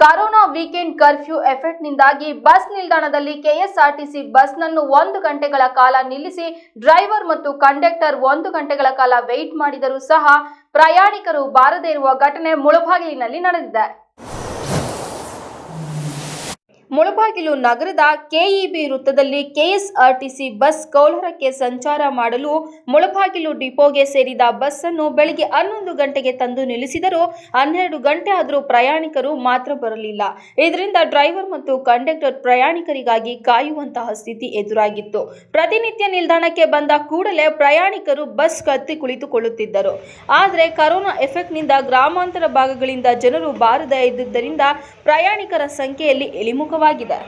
Corona weekend curfew ಎಫೆಕ್ಟ್ನಿಂದಾಗಿ bus ನಿಲ್ದಾಣದಲ್ಲಿ KSRTC ಬಸ್ನನ್ನು ಒಂದು ಗಂಟೆಗಳ ಕಾಲ ನಿಲ್ಲಿಸಿ ಡ್ರೈವರ್ ಮತ್ತು ಕಂಡಕ್ಟರ್ ಒಂದು ಗಂಟೆಗಳ ಕಾಲ ವೆಯ್ಟ್ ಮಾಡಿದರೂ ಸಹ ಪ್ರಯಾಣಿಕರು ಬಾರದೇ ಇರುವ ಘಟನೆ ಮುಳಬಾಗಿಲಿನಲ್ಲಿ ನಡೆದಿದೆ. ಮುಳಬಾಗಿಲು ನಗರದ ಕೆಇಬಿ ವೃತ್ತದಲ್ಲಿ ಕೆಎಸ್ಆರ್ಟಿಸಿ ಬಸ್ ಕೌಲಹರಕ್ಕೆ ಸಂಚಾರ ಮಾಡಲು ಮುಳಬಾಗಿಲು ಡಿಪೋಗೆ ಸೇರಿದ ಬಸ್ಸನ್ನು ಬೆಳಗ್ಗೆ ಹನ್ನೊಂದು ಗಂಟೆಗೆ ತಂದು ನಿಲ್ಲಿಸಿದರೂ ಹನ್ನೆರಡು ಗಂಟೆ ಆದರೂ ಪ್ರಯಾಣಿಕರು ಮಾತ್ರ ಬರಲಿಲ್ಲ. ಇದರಿಂದ ಡ್ರೈವರ್ ಮತ್ತು ಕಂಡಕ್ಟರ್ ಪ್ರಯಾಣಿಕರಿಗಾಗಿ ಕಾಯುವಂತಹ ಸ್ಥಿತಿ ಎದುರಾಗಿತ್ತು. ಪ್ರತಿನಿತ್ಯ ನಿಲ್ದಾಣಕ್ಕೆ ಬಂದ ಕೂಡಲೇ ಪ್ರಯಾಣಿಕರು ಬಸ್ ಕತ್ತಿ ಕುಳಿತುಕೊಳ್ಳುತ್ತಿದ್ದರು. ಆದರೆ ಕರೋನಾ ಎಫೆಕ್ಟ್ನಿಂದ ಗ್ರಾಮಾಂತರ ಭಾಗಗಳಿಂದ ಜನರು ಬಾರದೇ ಇದ್ದುದರಿಂದ ಪ್ರಯಾಣಿಕರ ಸಂಖ್ಯೆಯಲ್ಲಿ ಇಳಿಮುಖವಾಗಿದೆ